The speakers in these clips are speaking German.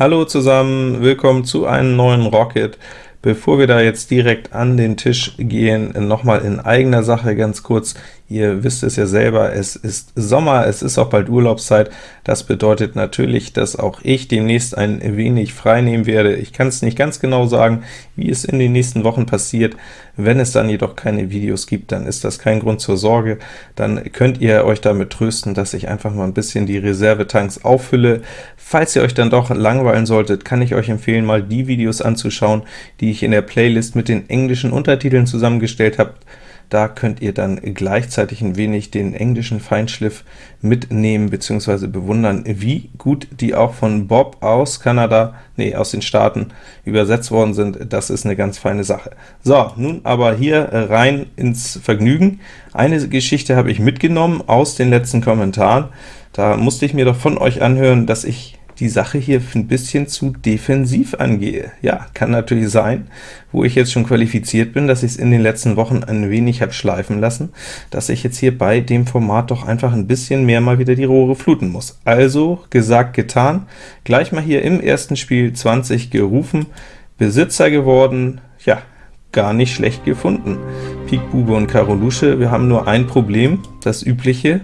Hallo zusammen, willkommen zu einem neuen Rocket. Bevor wir da jetzt direkt an den Tisch gehen, nochmal in eigener Sache ganz kurz. Ihr wisst es ja selber, es ist Sommer, es ist auch bald Urlaubszeit. Das bedeutet natürlich, dass auch ich demnächst ein wenig frei nehmen werde. Ich kann es nicht ganz genau sagen, wie es in den nächsten Wochen passiert. Wenn es dann jedoch keine Videos gibt, dann ist das kein Grund zur Sorge. Dann könnt ihr euch damit trösten, dass ich einfach mal ein bisschen die Reservetanks auffülle. Falls ihr euch dann doch langweilen solltet, kann ich euch empfehlen, mal die Videos anzuschauen, die ich in der Playlist mit den englischen Untertiteln zusammengestellt habe. Da könnt ihr dann gleichzeitig ein wenig den englischen Feinschliff mitnehmen bzw. bewundern, wie gut die auch von Bob aus Kanada, nee, aus den Staaten übersetzt worden sind. Das ist eine ganz feine Sache. So, nun aber hier rein ins Vergnügen. Eine Geschichte habe ich mitgenommen aus den letzten Kommentaren. Da musste ich mir doch von euch anhören, dass ich die Sache hier ein bisschen zu defensiv angehe. Ja, kann natürlich sein, wo ich jetzt schon qualifiziert bin, dass ich es in den letzten Wochen ein wenig habe schleifen lassen, dass ich jetzt hier bei dem Format doch einfach ein bisschen mehr mal wieder die Rohre fluten muss. Also, gesagt, getan, gleich mal hier im ersten Spiel 20 gerufen, Besitzer geworden, ja, gar nicht schlecht gefunden. Pik, Bube und Karo Lusche, wir haben nur ein Problem, das übliche,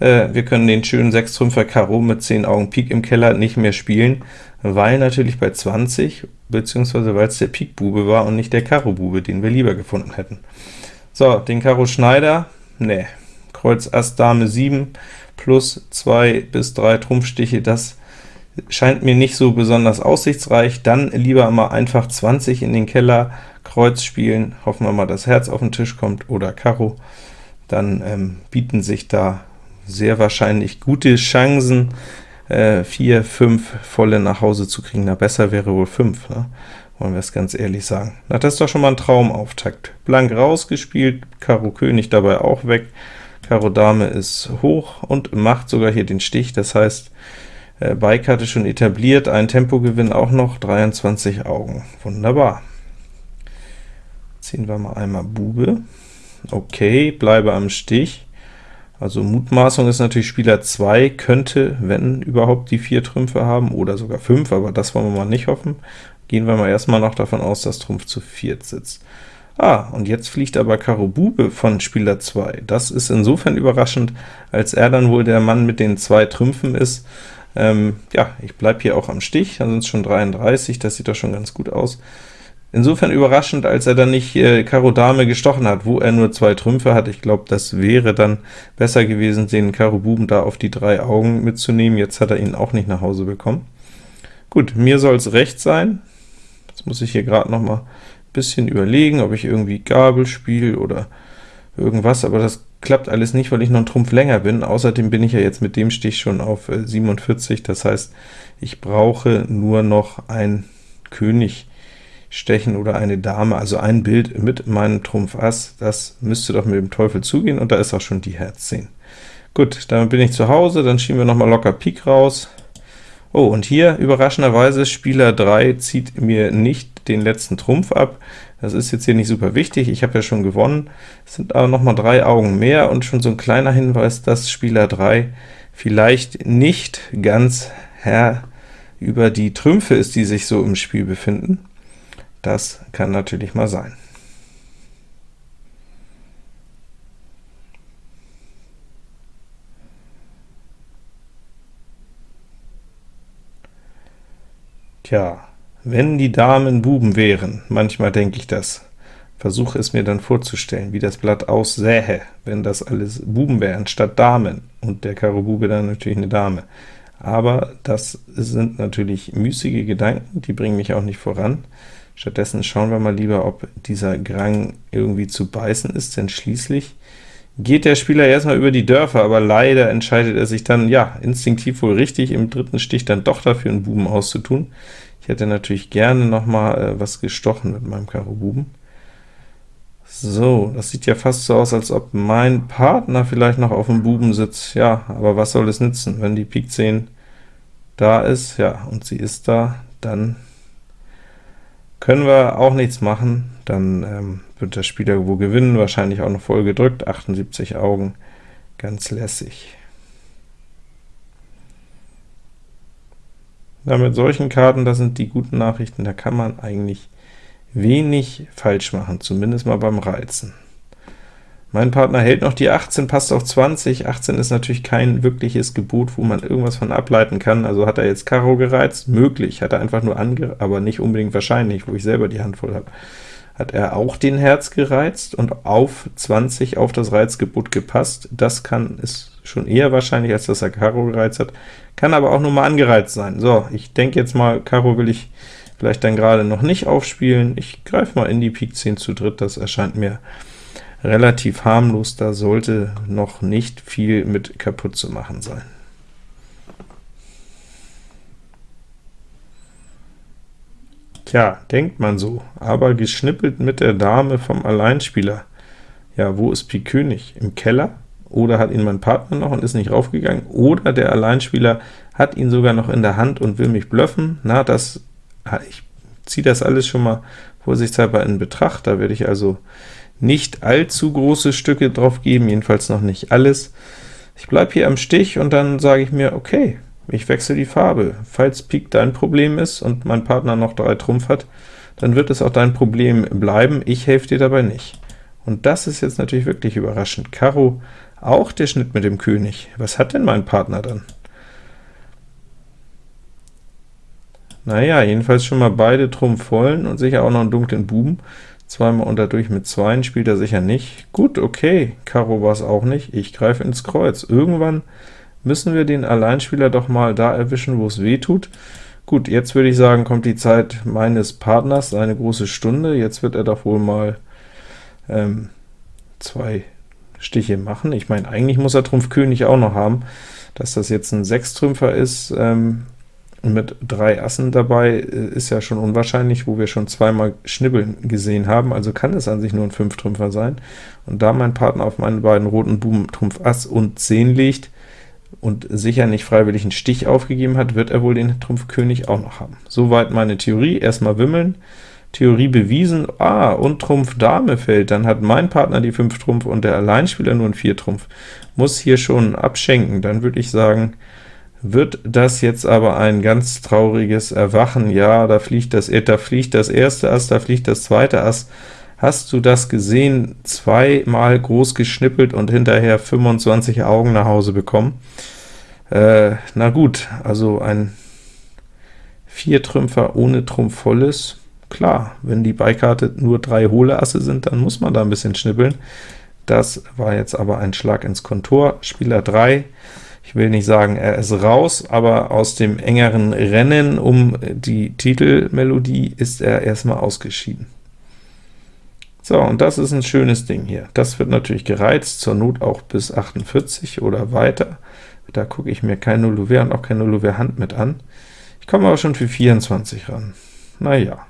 äh, wir können den schönen 6 Trümpfer Karo mit 10 Augen Pik im Keller nicht mehr spielen, weil natürlich bei 20, beziehungsweise weil es der Pik Bube war und nicht der Karo Bube, den wir lieber gefunden hätten. So, den Karo Schneider, ne, Kreuz Ass Dame 7 plus 2 bis 3 Trumpfstiche, das scheint mir nicht so besonders aussichtsreich, dann lieber mal einfach 20 in den Keller, Kreuz spielen, hoffen wir mal, dass Herz auf den Tisch kommt oder Karo, dann ähm, bieten sich da sehr wahrscheinlich gute Chancen, äh, 4, 5 volle nach Hause zu kriegen. Na, besser wäre wohl 5, ne? wollen wir es ganz ehrlich sagen. Na, das ist doch schon mal ein Traumauftakt. Blank rausgespielt, Karo König dabei auch weg, Karo Dame ist hoch und macht sogar hier den Stich, das heißt, äh, Beikarte schon etabliert, ein Tempogewinn auch noch, 23 Augen. Wunderbar. Ziehen wir mal einmal Bube. Okay, bleibe am Stich. Also Mutmaßung ist natürlich, Spieler 2 könnte, wenn überhaupt, die 4 Trümpfe haben, oder sogar 5, aber das wollen wir mal nicht hoffen. Gehen wir mal erstmal noch davon aus, dass Trumpf zu 4 sitzt. Ah, und jetzt fliegt aber Karo Bube von Spieler 2. Das ist insofern überraschend, als er dann wohl der Mann mit den zwei Trümpfen ist. Ähm, ja, ich bleibe hier auch am Stich, dann sind es schon 33, das sieht doch schon ganz gut aus. Insofern überraschend, als er dann nicht äh, Karo Dame gestochen hat, wo er nur zwei Trümpfe hat. Ich glaube, das wäre dann besser gewesen, den Karo Buben da auf die drei Augen mitzunehmen. Jetzt hat er ihn auch nicht nach Hause bekommen. Gut, mir soll es recht sein. Jetzt muss ich hier gerade noch mal ein bisschen überlegen, ob ich irgendwie Gabel spiele oder irgendwas, aber das klappt alles nicht, weil ich noch einen Trumpf länger bin. Außerdem bin ich ja jetzt mit dem Stich schon auf äh, 47, das heißt, ich brauche nur noch ein König stechen oder eine Dame, also ein Bild mit meinem Trumpf Ass, das müsste doch mit dem Teufel zugehen, und da ist auch schon die Herz 10. Gut, damit bin ich zu Hause, dann schieben wir noch mal locker Pik raus. Oh, und hier überraschenderweise Spieler 3 zieht mir nicht den letzten Trumpf ab. Das ist jetzt hier nicht super wichtig, ich habe ja schon gewonnen. Es sind aber noch mal drei Augen mehr und schon so ein kleiner Hinweis, dass Spieler 3 vielleicht nicht ganz Herr über die Trümpfe ist, die sich so im Spiel befinden. Das kann natürlich mal sein. Tja, wenn die Damen Buben wären, manchmal denke ich das, versuche es mir dann vorzustellen, wie das Blatt aussähe, wenn das alles Buben wären statt Damen, und der Karo Bube dann natürlich eine Dame. Aber das sind natürlich müßige Gedanken, die bringen mich auch nicht voran. Stattdessen schauen wir mal lieber, ob dieser Grang irgendwie zu beißen ist, denn schließlich geht der Spieler erstmal über die Dörfer, aber leider entscheidet er sich dann, ja, instinktiv wohl richtig, im dritten Stich dann doch dafür einen Buben auszutun. Ich hätte natürlich gerne noch mal äh, was gestochen mit meinem Karo Buben. So, das sieht ja fast so aus, als ob mein Partner vielleicht noch auf dem Buben sitzt. Ja, aber was soll es nützen, wenn die Pik 10 da ist, ja, und sie ist da, dann können wir auch nichts machen, dann ähm, wird der Spieler wohl gewinnen, wahrscheinlich auch noch voll gedrückt, 78 Augen, ganz lässig. Ja, mit solchen Karten, das sind die guten Nachrichten, da kann man eigentlich wenig falsch machen, zumindest mal beim Reizen. Mein Partner hält noch die 18, passt auf 20. 18 ist natürlich kein wirkliches Gebot, wo man irgendwas von ableiten kann. Also hat er jetzt Karo gereizt? Möglich. Hat er einfach nur ange... aber nicht unbedingt wahrscheinlich, wo ich selber die Hand voll habe. Hat er auch den Herz gereizt und auf 20 auf das Reizgebot gepasst? Das kann ist schon eher wahrscheinlich, als dass er Karo gereizt hat. Kann aber auch nur mal angereizt sein. So, ich denke jetzt mal, Karo will ich vielleicht dann gerade noch nicht aufspielen. Ich greife mal in die Pik 10 zu dritt, das erscheint mir relativ harmlos, da sollte noch nicht viel mit kaputt zu machen sein. Tja, denkt man so, aber geschnippelt mit der Dame vom Alleinspieler. Ja, wo ist Pik König? Im Keller? Oder hat ihn mein Partner noch und ist nicht raufgegangen? Oder der Alleinspieler hat ihn sogar noch in der Hand und will mich bluffen? Na, das, ich ziehe das alles schon mal vorsichtshalber in Betracht, da werde ich also nicht allzu große Stücke drauf geben, jedenfalls noch nicht alles. Ich bleibe hier am Stich und dann sage ich mir, okay, ich wechsle die Farbe. Falls Pik dein Problem ist und mein Partner noch drei Trumpf hat, dann wird es auch dein Problem bleiben, ich helfe dir dabei nicht. Und das ist jetzt natürlich wirklich überraschend. Karo, auch der Schnitt mit dem König. Was hat denn mein Partner dann? Naja, jedenfalls schon mal beide Trumpf vollen und sicher auch noch einen dunklen Buben. Zweimal unterdurch mit Zweien spielt er sicher nicht. Gut, okay, Karo war es auch nicht. Ich greife ins Kreuz. Irgendwann müssen wir den Alleinspieler doch mal da erwischen, wo es weh tut. Gut, jetzt würde ich sagen, kommt die Zeit meines Partners, eine große Stunde. Jetzt wird er doch wohl mal ähm, zwei Stiche machen. Ich meine, eigentlich muss er Trumpf König auch noch haben. Dass das jetzt ein Sechstrümpfer ist, ähm, mit drei Assen dabei äh, ist ja schon unwahrscheinlich, wo wir schon zweimal Schnibbeln gesehen haben, also kann es an sich nur ein Fünftrümpfer sein. Und da mein Partner auf meine beiden roten Buben Trumpf Ass und 10 legt und sicher nicht freiwillig einen Stich aufgegeben hat, wird er wohl den Trumpf König auch noch haben. Soweit meine Theorie, erstmal wimmeln, Theorie bewiesen, ah, und Trumpf Dame fällt, dann hat mein Partner die 5 Trumpf und der Alleinspieler nur ein 4 Trumpf. Muss hier schon abschenken, dann würde ich sagen, wird das jetzt aber ein ganz trauriges Erwachen. Ja, da fliegt das, da fliegt das erste Ass, da fliegt das zweite Ass. Hast du das gesehen? Zweimal groß geschnippelt und hinterher 25 Augen nach Hause bekommen. Äh, na gut, also ein Viertrümpfer ohne Trumpf volles. Klar, wenn die Beikarte nur drei hohle Asse sind, dann muss man da ein bisschen schnippeln. Das war jetzt aber ein Schlag ins Kontor. Spieler 3 ich will nicht sagen, er ist raus, aber aus dem engeren Rennen um die Titelmelodie ist er erstmal ausgeschieden. So, und das ist ein schönes Ding hier. Das wird natürlich gereizt, zur Not auch bis 48 oder weiter. Da gucke ich mir kein Nullouvert und auch kein Nullouvert Hand mit an. Ich komme aber schon für 24 ran. Naja,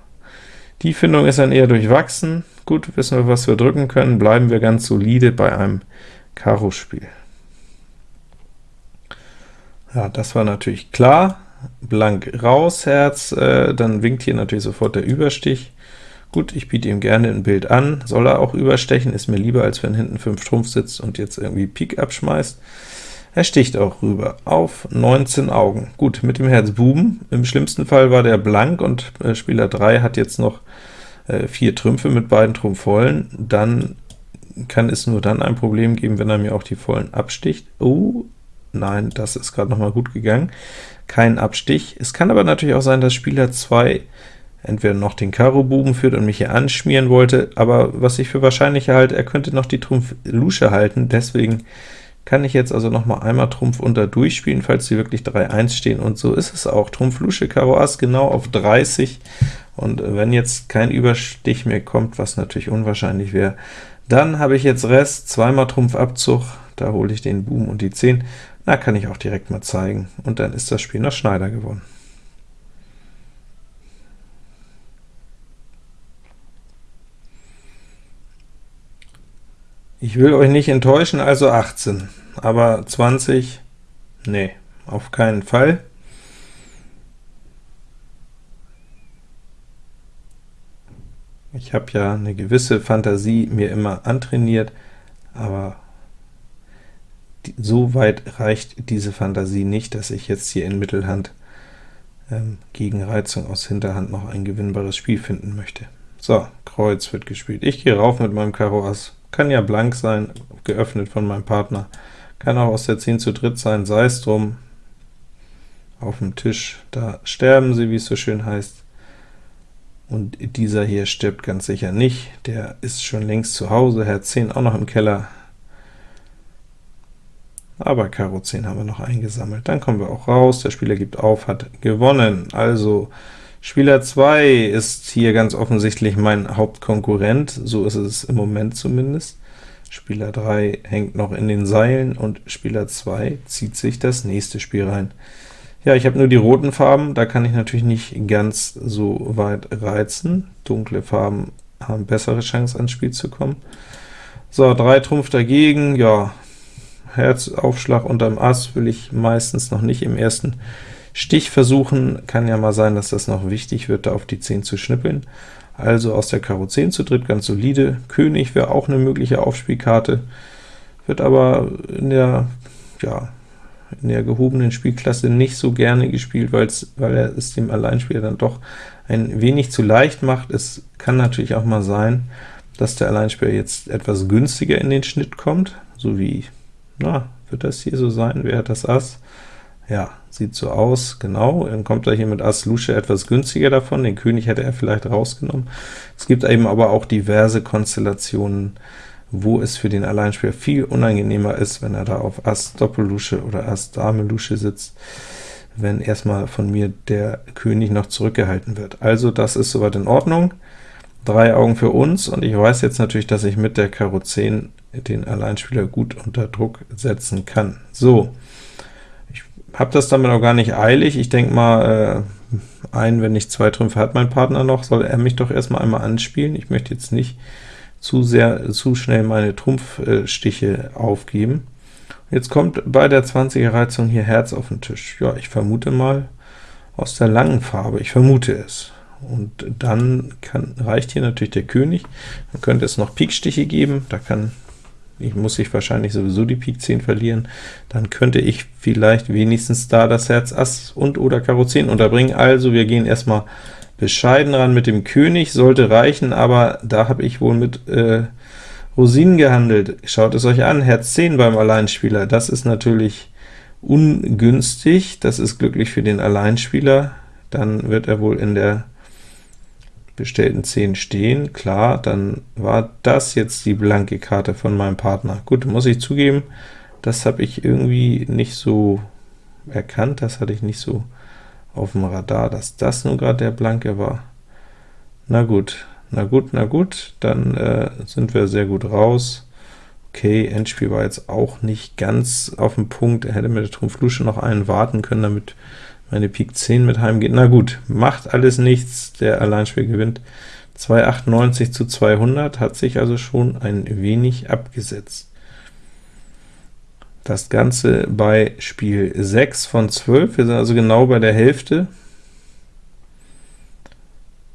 die Findung ist dann eher durchwachsen. Gut, wissen wir, was wir drücken können, bleiben wir ganz solide bei einem Karo-Spiel. Ja, das war natürlich klar. Blank raus, Herz, äh, dann winkt hier natürlich sofort der Überstich. Gut, ich biete ihm gerne ein Bild an, soll er auch überstechen, ist mir lieber, als wenn hinten 5 Trumpf sitzt und jetzt irgendwie Pik abschmeißt. Er sticht auch rüber, auf 19 Augen. Gut, mit dem Herz Buben, im schlimmsten Fall war der blank, und äh, Spieler 3 hat jetzt noch äh, vier Trümpfe mit beiden Trumpf vollen, dann kann es nur dann ein Problem geben, wenn er mir auch die vollen absticht. Oh, Nein, das ist gerade noch mal gut gegangen. Kein Abstich. Es kann aber natürlich auch sein, dass Spieler 2 entweder noch den Karo-Buben führt und mich hier anschmieren wollte, aber was ich für wahrscheinlicher halte, er könnte noch die Trumpf Lusche halten, deswegen kann ich jetzt also noch mal einmal Trumpf unter durchspielen, falls sie wirklich 3-1 stehen, und so ist es auch. Trumpf Lusche Karo Ass genau auf 30, und wenn jetzt kein Überstich mehr kommt, was natürlich unwahrscheinlich wäre, dann habe ich jetzt Rest, zweimal Trumpf Abzug, da hole ich den Buben und die 10, na, kann ich auch direkt mal zeigen, und dann ist das Spiel nach Schneider gewonnen. Ich will euch nicht enttäuschen, also 18, aber 20, nee, auf keinen Fall. Ich habe ja eine gewisse Fantasie mir immer antrainiert, aber so weit reicht diese Fantasie nicht, dass ich jetzt hier in Mittelhand ähm, gegen Reizung aus Hinterhand noch ein gewinnbares Spiel finden möchte. So, Kreuz wird gespielt. Ich gehe rauf mit meinem Karo Ass. Kann ja blank sein, geöffnet von meinem Partner. Kann auch aus der 10 zu dritt sein, sei es drum. Auf dem Tisch, da sterben sie, wie es so schön heißt. Und dieser hier stirbt ganz sicher nicht, der ist schon längst zu Hause, Herz 10 auch noch im Keller. Aber Karo 10 haben wir noch eingesammelt. Dann kommen wir auch raus, der Spieler gibt auf, hat gewonnen. Also Spieler 2 ist hier ganz offensichtlich mein Hauptkonkurrent, so ist es im Moment zumindest. Spieler 3 hängt noch in den Seilen, und Spieler 2 zieht sich das nächste Spiel rein. Ja, ich habe nur die roten Farben, da kann ich natürlich nicht ganz so weit reizen. Dunkle Farben haben bessere Chance, ans Spiel zu kommen. So, 3 Trumpf dagegen, ja, Herzaufschlag unterm Ass will ich meistens noch nicht im ersten Stich versuchen. Kann ja mal sein, dass das noch wichtig wird, da auf die 10 zu schnippeln. Also aus der Karo 10 zu dritt ganz solide. König wäre auch eine mögliche Aufspielkarte, wird aber in der, ja, in der gehobenen Spielklasse nicht so gerne gespielt, weil er es dem Alleinspieler dann doch ein wenig zu leicht macht. Es kann natürlich auch mal sein, dass der Alleinspieler jetzt etwas günstiger in den Schnitt kommt, so wie na, wird das hier so sein? Wer hat das Ass? Ja, sieht so aus, genau. Dann kommt er hier mit Ass Lusche etwas günstiger davon, den König hätte er vielleicht rausgenommen. Es gibt eben aber auch diverse Konstellationen, wo es für den Alleinspieler viel unangenehmer ist, wenn er da auf Ass Doppellusche oder Ass Dame Lusche sitzt, wenn erstmal von mir der König noch zurückgehalten wird. Also das ist soweit in Ordnung. Drei Augen für uns, und ich weiß jetzt natürlich, dass ich mit der Karo 10 den Alleinspieler gut unter Druck setzen kann. So, ich habe das damit auch gar nicht eilig. Ich denke mal, äh, ein, wenn nicht zwei Trümpfe hat mein Partner noch, soll er mich doch erstmal einmal anspielen. Ich möchte jetzt nicht zu sehr, zu schnell meine Trumpfstiche aufgeben. Jetzt kommt bei der 20er Reizung hier Herz auf den Tisch. Ja, ich vermute mal aus der langen Farbe, ich vermute es. Und dann kann, reicht hier natürlich der König. Dann könnte es noch Pikstiche geben, da kann ich muss ich wahrscheinlich sowieso die Pik 10 verlieren, dann könnte ich vielleicht wenigstens da das Herz Ass und oder Karo 10 unterbringen. Also wir gehen erstmal bescheiden ran mit dem König, sollte reichen, aber da habe ich wohl mit äh, Rosinen gehandelt. Schaut es euch an, Herz 10 beim Alleinspieler, das ist natürlich ungünstig, das ist glücklich für den Alleinspieler, dann wird er wohl in der bestellten 10 stehen, klar, dann war das jetzt die blanke Karte von meinem Partner. Gut, muss ich zugeben, das habe ich irgendwie nicht so erkannt, das hatte ich nicht so auf dem Radar, dass das nun gerade der blanke war. Na gut, na gut, na gut, dann äh, sind wir sehr gut raus. Okay, Endspiel war jetzt auch nicht ganz auf dem Punkt, er hätte mit der Trumpf Lusche noch einen warten können, damit meine Pik 10 mit heimgeht. Na gut, macht alles nichts, der Alleinspiel gewinnt. 298 zu 200, hat sich also schon ein wenig abgesetzt. Das Ganze bei Spiel 6 von 12, wir sind also genau bei der Hälfte.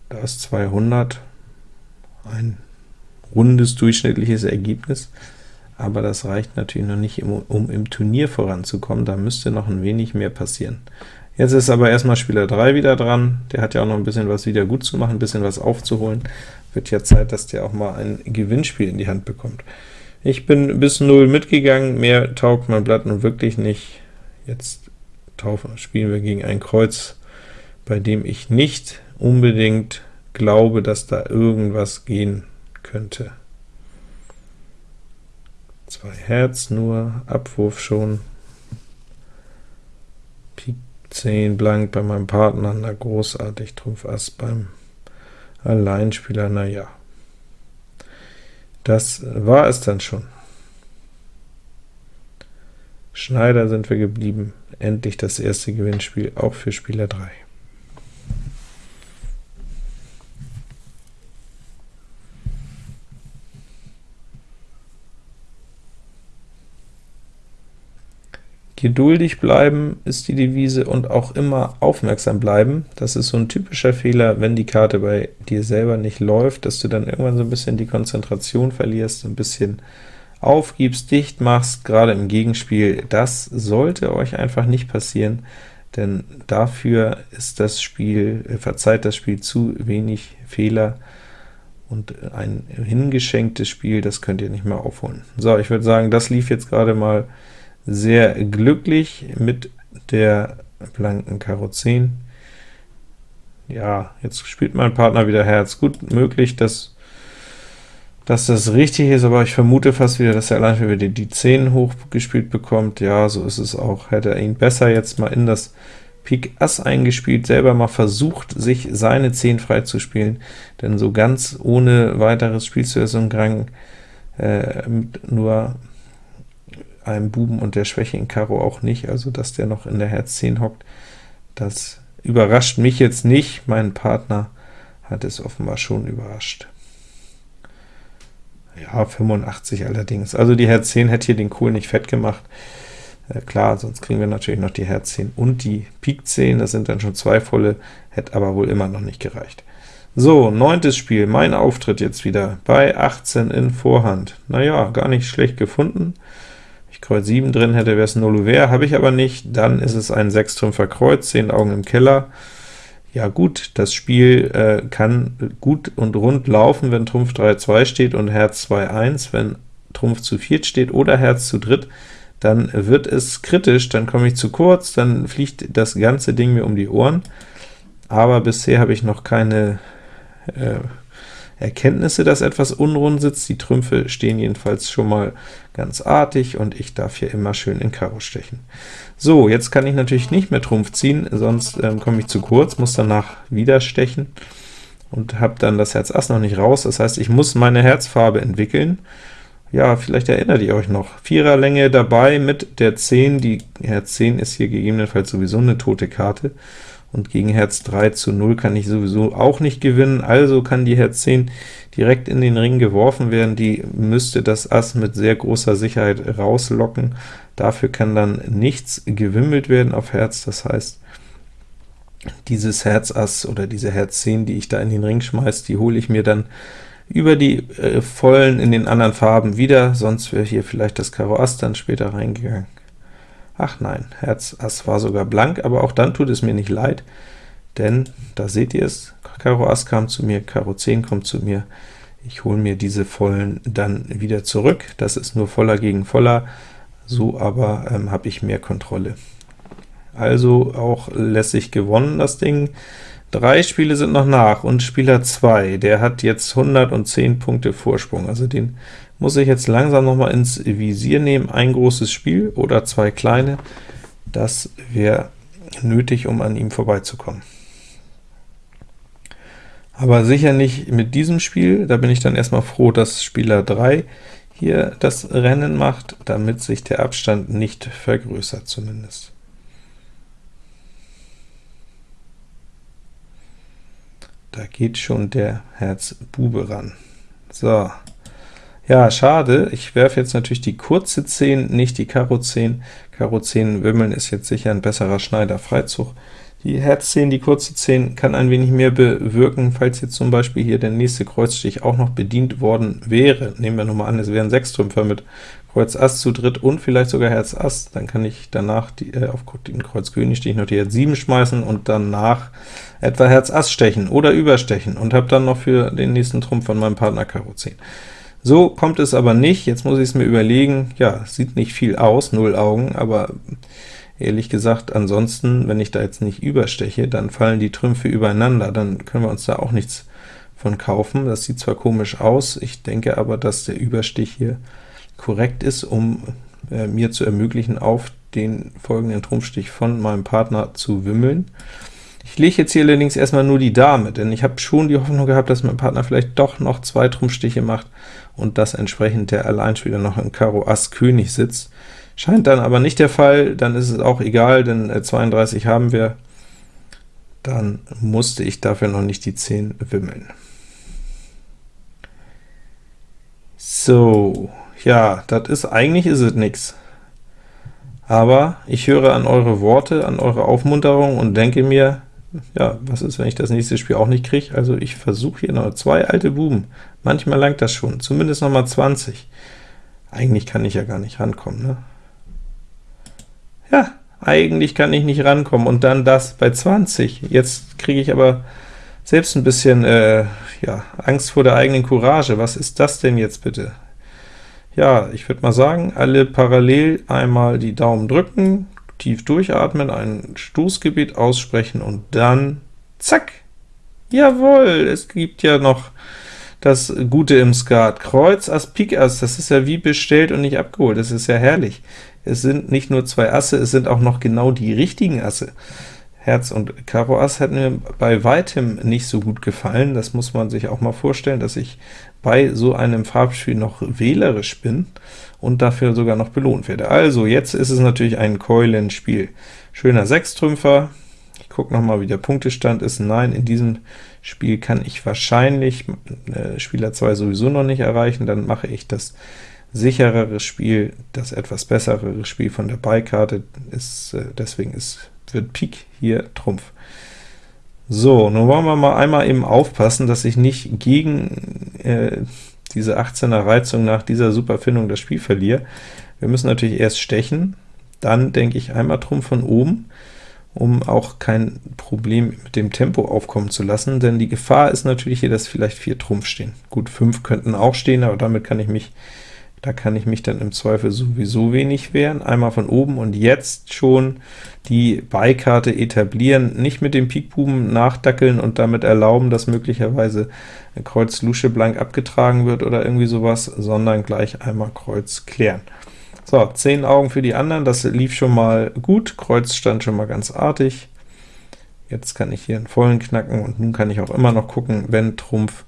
Da ist 200 ein rundes durchschnittliches Ergebnis, aber das reicht natürlich noch nicht, um, um im Turnier voranzukommen, da müsste noch ein wenig mehr passieren. Jetzt ist aber erstmal Spieler 3 wieder dran, der hat ja auch noch ein bisschen was wieder gut zu machen, ein bisschen was aufzuholen. Wird ja Zeit, dass der auch mal ein Gewinnspiel in die Hand bekommt. Ich bin bis 0 mitgegangen, mehr taugt mein Blatt nun wirklich nicht. Jetzt taufen, spielen wir gegen ein Kreuz, bei dem ich nicht unbedingt glaube, dass da irgendwas gehen könnte. Zwei Herz nur, Abwurf schon, 10 blank bei meinem Partner, na großartig, Trumpf Ass beim Alleinspieler, na ja. Das war es dann schon. Schneider sind wir geblieben, endlich das erste Gewinnspiel, auch für Spieler 3. Geduldig bleiben ist die Devise und auch immer aufmerksam bleiben. Das ist so ein typischer Fehler, wenn die Karte bei dir selber nicht läuft, dass du dann irgendwann so ein bisschen die Konzentration verlierst, ein bisschen aufgibst, dicht machst, gerade im Gegenspiel. Das sollte euch einfach nicht passieren. denn dafür ist das Spiel, äh, verzeiht das Spiel zu wenig Fehler, und ein hingeschenktes Spiel, das könnt ihr nicht mehr aufholen. So, ich würde sagen, das lief jetzt gerade mal sehr glücklich mit der blanken Karo 10. Ja, jetzt spielt mein Partner wieder Herz. Gut möglich, dass, dass das richtig ist, aber ich vermute fast wieder, dass er allein wieder die, die 10 hochgespielt bekommt. Ja, so ist es auch. Hätte er ihn besser jetzt mal in das Pik Ass eingespielt, selber mal versucht, sich seine 10 freizuspielen, denn so ganz ohne weiteres spielst du ja so einen Grang äh, nur einem Buben und der Schwäche in Karo auch nicht, also dass der noch in der Herz 10 hockt, das überrascht mich jetzt nicht, mein Partner hat es offenbar schon überrascht. Ja, 85 allerdings, also die Herz 10 hätte hier den Kohl nicht fett gemacht, äh, klar, sonst kriegen wir natürlich noch die Herz 10 und die Pik 10, das sind dann schon zwei volle, hätte aber wohl immer noch nicht gereicht. So, neuntes Spiel, mein Auftritt jetzt wieder, bei 18 in Vorhand. Naja, gar nicht schlecht gefunden. Kreuz 7 drin hätte, wäre es Null Ouvert, habe ich aber nicht, dann ist es ein Sechstrümpfer Kreuz, 10 Augen im Keller. Ja gut, das Spiel äh, kann gut und rund laufen, wenn Trumpf 3-2 steht und Herz 2-1, wenn Trumpf zu viert steht oder Herz zu dritt, dann wird es kritisch, dann komme ich zu kurz, dann fliegt das ganze Ding mir um die Ohren, aber bisher habe ich noch keine äh, Erkenntnisse, dass etwas unrund sitzt. Die Trümpfe stehen jedenfalls schon mal ganz artig, und ich darf hier immer schön in Karo stechen. So, jetzt kann ich natürlich nicht mehr Trumpf ziehen, sonst ähm, komme ich zu kurz, muss danach wieder stechen und habe dann das Herz Ass noch nicht raus. Das heißt, ich muss meine Herzfarbe entwickeln, ja, vielleicht erinnert ihr euch noch. Viererlänge dabei mit der 10, die Herz 10 ist hier gegebenenfalls sowieso eine tote Karte, und gegen Herz 3 zu 0 kann ich sowieso auch nicht gewinnen, also kann die Herz 10 direkt in den Ring geworfen werden, die müsste das Ass mit sehr großer Sicherheit rauslocken, dafür kann dann nichts gewimmelt werden auf Herz, das heißt, dieses Herz Ass oder diese Herz 10, die ich da in den Ring schmeiße, die hole ich mir dann über die äh, vollen in den anderen Farben wieder, sonst wäre hier vielleicht das Karo Ass dann später reingegangen. Ach nein, Herz Ass war sogar blank, aber auch dann tut es mir nicht leid, denn da seht ihr es, Karo Ass kam zu mir, Karo 10 kommt zu mir, ich hole mir diese vollen dann wieder zurück, das ist nur voller gegen voller, so aber ähm, habe ich mehr Kontrolle. Also auch lässig gewonnen das Ding. Drei Spiele sind noch nach, und Spieler 2, der hat jetzt 110 Punkte Vorsprung, also den muss ich jetzt langsam noch mal ins Visier nehmen. Ein großes Spiel oder zwei kleine, das wäre nötig, um an ihm vorbeizukommen. Aber sicher nicht mit diesem Spiel, da bin ich dann erstmal froh, dass Spieler 3 hier das Rennen macht, damit sich der Abstand nicht vergrößert zumindest. Da geht schon der Herz Bube ran. So, ja, schade, ich werfe jetzt natürlich die kurze 10, nicht die Karo 10. Karo 10 Wimmeln ist jetzt sicher ein besserer Schneider-Freizug. Die Herz 10, die kurze 10, kann ein wenig mehr bewirken, falls jetzt zum Beispiel hier der nächste Kreuzstich auch noch bedient worden wäre. Nehmen wir nochmal an, es wären sechs Trümpfer mit Kreuz Ass zu dritt und vielleicht sogar Herz Ass, dann kann ich danach die, äh, auf den Kreuz König Stich noch die Herz 7 schmeißen und danach etwa Herz Ass stechen oder überstechen und habe dann noch für den nächsten Trumpf von meinem Partner Karo 10. So kommt es aber nicht, jetzt muss ich es mir überlegen, ja, sieht nicht viel aus, null Augen, aber ehrlich gesagt, ansonsten, wenn ich da jetzt nicht übersteche, dann fallen die Trümpfe übereinander, dann können wir uns da auch nichts von kaufen. Das sieht zwar komisch aus, ich denke aber, dass der Überstich hier korrekt ist, um äh, mir zu ermöglichen, auf den folgenden Trumpfstich von meinem Partner zu wimmeln. Ich lege jetzt hier allerdings erstmal nur die Dame, denn ich habe schon die Hoffnung gehabt, dass mein Partner vielleicht doch noch zwei Trumpfstiche macht und dass entsprechend der Alleinspieler noch in Karo Ass König sitzt. Scheint dann aber nicht der Fall, dann ist es auch egal, denn 32 äh, haben wir. Dann musste ich dafür noch nicht die 10 wimmeln. So, ja, das ist, eigentlich ist es nix. Aber ich höre an eure Worte, an eure Aufmunterung und denke mir, ja, was ist, wenn ich das nächste Spiel auch nicht kriege? Also ich versuche hier noch zwei alte Buben. Manchmal langt das schon, zumindest noch mal 20. Eigentlich kann ich ja gar nicht rankommen, ne? Ja, eigentlich kann ich nicht rankommen, und dann das bei 20. Jetzt kriege ich aber selbst ein bisschen äh, ja, Angst vor der eigenen Courage. Was ist das denn jetzt bitte? Ja, ich würde mal sagen, alle parallel einmal die Daumen drücken, tief durchatmen, ein Stoßgebet aussprechen und dann zack! Jawohl, es gibt ja noch das Gute im Skat. Kreuz, Ass, Pik, Ass, das ist ja wie bestellt und nicht abgeholt, das ist ja herrlich. Es sind nicht nur zwei Asse, es sind auch noch genau die richtigen Asse. Herz und Karo Ass hat mir bei weitem nicht so gut gefallen, das muss man sich auch mal vorstellen, dass ich bei so einem Farbspiel noch wählerisch bin und dafür sogar noch belohnt werde. Also, jetzt ist es natürlich ein Keulenspiel. Schöner Sechstrümpfer, ich gucke noch mal, wie der Punktestand ist. Nein, in diesem Spiel kann ich wahrscheinlich äh, Spieler 2 sowieso noch nicht erreichen, dann mache ich das sicherere Spiel, das etwas bessere Spiel von der Beikarte, ist, äh, deswegen ist, wird Pik hier Trumpf. So, nun wollen wir mal einmal eben aufpassen, dass ich nicht gegen äh, diese 18er Reizung nach dieser Superfindung das Spiel verliere. Wir müssen natürlich erst stechen, dann denke ich einmal Trumpf von oben, um auch kein Problem mit dem Tempo aufkommen zu lassen, denn die Gefahr ist natürlich hier, dass vielleicht 4 Trumpf stehen. Gut, 5 könnten auch stehen, aber damit kann ich mich da kann ich mich dann im Zweifel sowieso wenig wehren. Einmal von oben und jetzt schon die Beikarte etablieren, nicht mit dem Pikbuben nachdackeln und damit erlauben, dass möglicherweise Kreuz Lusche blank abgetragen wird oder irgendwie sowas, sondern gleich einmal Kreuz klären. So, 10 Augen für die anderen, das lief schon mal gut, Kreuz stand schon mal ganz artig. Jetzt kann ich hier einen vollen knacken, und nun kann ich auch immer noch gucken, wenn Trumpf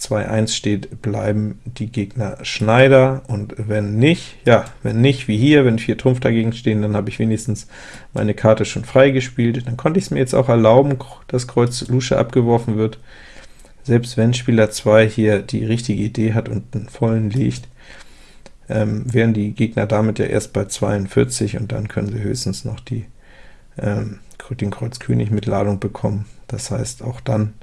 2-1 steht, bleiben die Gegner Schneider, und wenn nicht, ja, wenn nicht, wie hier, wenn 4 Trumpf dagegen stehen, dann habe ich wenigstens meine Karte schon freigespielt. Dann konnte ich es mir jetzt auch erlauben, dass Kreuz Lusche abgeworfen wird. Selbst wenn Spieler 2 hier die richtige Idee hat und einen vollen legt, ähm, wären die Gegner damit ja erst bei 42, und dann können sie höchstens noch die, ähm, den Kreuz König mit Ladung bekommen. Das heißt, auch dann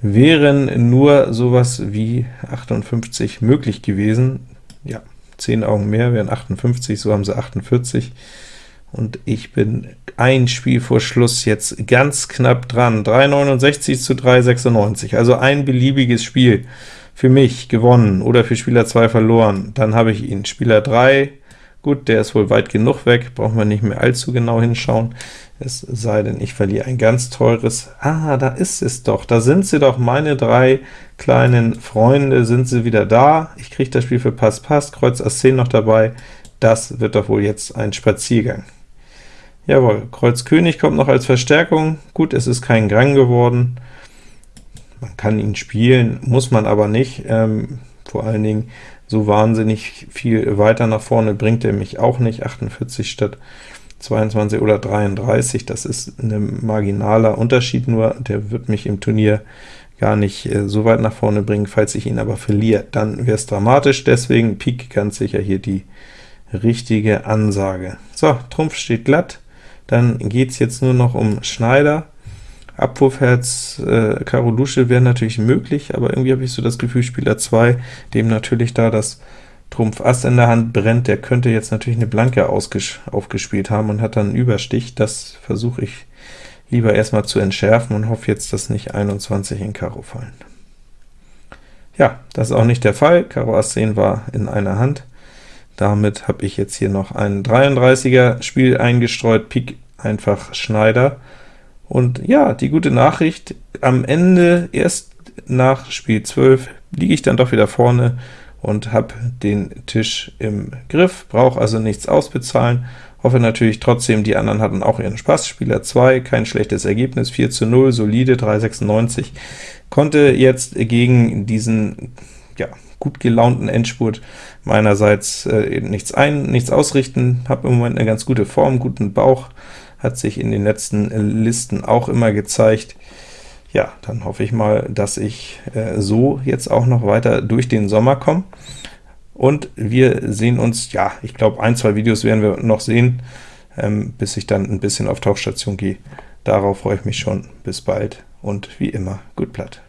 wären nur sowas wie 58 möglich gewesen. Ja, 10 Augen mehr wären 58, so haben sie 48, und ich bin ein Spiel vor Schluss jetzt ganz knapp dran, 369 zu 396, also ein beliebiges Spiel für mich gewonnen oder für Spieler 2 verloren, dann habe ich ihn. Spieler 3, gut, der ist wohl weit genug weg, brauchen wir nicht mehr allzu genau hinschauen es sei denn, ich verliere ein ganz teures. Ah, da ist es doch, da sind sie doch, meine drei kleinen Freunde, sind sie wieder da. Ich kriege das Spiel für Pass Pass, Kreuz Ass 10 noch dabei. Das wird doch wohl jetzt ein Spaziergang. Jawohl, Kreuz König kommt noch als Verstärkung. Gut, es ist kein Grang geworden. Man kann ihn spielen, muss man aber nicht. Ähm, vor allen Dingen so wahnsinnig viel weiter nach vorne bringt er mich auch nicht. 48 statt 22 oder 33, das ist ein marginaler Unterschied nur, der wird mich im Turnier gar nicht äh, so weit nach vorne bringen, falls ich ihn aber verliere, dann wäre es dramatisch, deswegen Pik ganz sicher hier die richtige Ansage. So, Trumpf steht glatt, dann geht es jetzt nur noch um Schneider, Abwurfherz äh, Karo Lusche wäre natürlich möglich, aber irgendwie habe ich so das Gefühl, Spieler 2, dem natürlich da das Trumpf Ass in der Hand brennt, der könnte jetzt natürlich eine Blanke aufgespielt haben und hat dann einen Überstich. Das versuche ich lieber erstmal zu entschärfen und hoffe jetzt, dass nicht 21 in Karo fallen. Ja, das ist auch nicht der Fall. Karo Ass 10 war in einer Hand. Damit habe ich jetzt hier noch ein 33er Spiel eingestreut, Pik einfach Schneider. Und ja, die gute Nachricht, am Ende, erst nach Spiel 12, liege ich dann doch wieder vorne und habe den Tisch im Griff, brauche also nichts ausbezahlen, hoffe natürlich trotzdem, die anderen hatten auch ihren Spaß. Spieler 2, kein schlechtes Ergebnis, 4 zu 0, solide, 396, konnte jetzt gegen diesen ja, gut gelaunten Endspurt meinerseits äh, nichts, ein, nichts ausrichten, habe im Moment eine ganz gute Form, guten Bauch, hat sich in den letzten Listen auch immer gezeigt. Ja, dann hoffe ich mal, dass ich äh, so jetzt auch noch weiter durch den Sommer komme. Und wir sehen uns, ja, ich glaube, ein, zwei Videos werden wir noch sehen, ähm, bis ich dann ein bisschen auf Tauchstation gehe. Darauf freue ich mich schon. Bis bald und wie immer, gut Blatt.